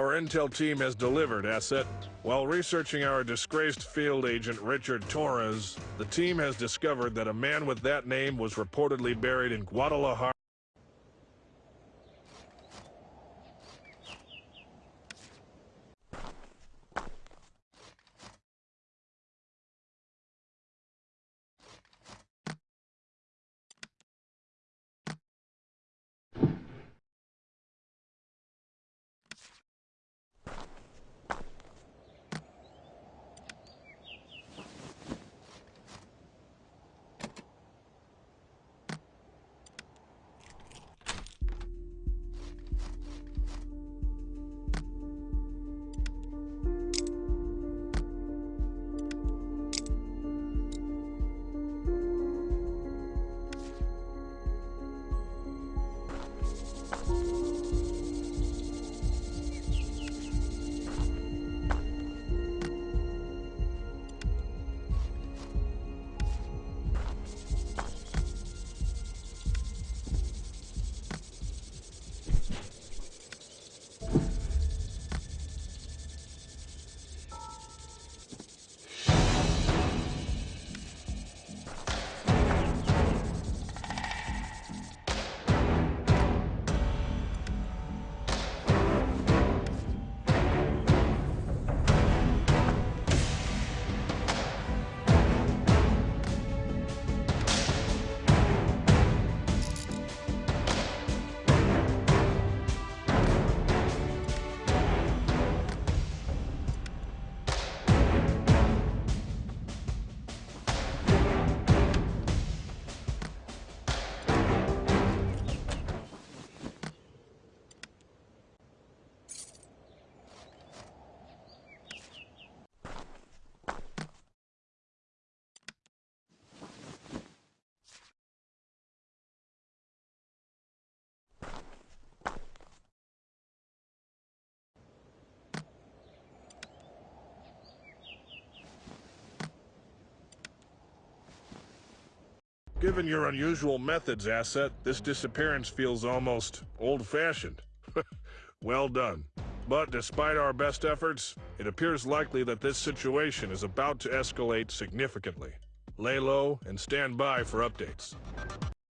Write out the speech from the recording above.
Our intel team has delivered, Asset. While researching our disgraced field agent Richard Torres, the team has discovered that a man with that name was reportedly buried in Guadalajara. Given your unusual methods, Asset, this disappearance feels almost old-fashioned. well done. But despite our best efforts, it appears likely that this situation is about to escalate significantly. Lay low and stand by for updates.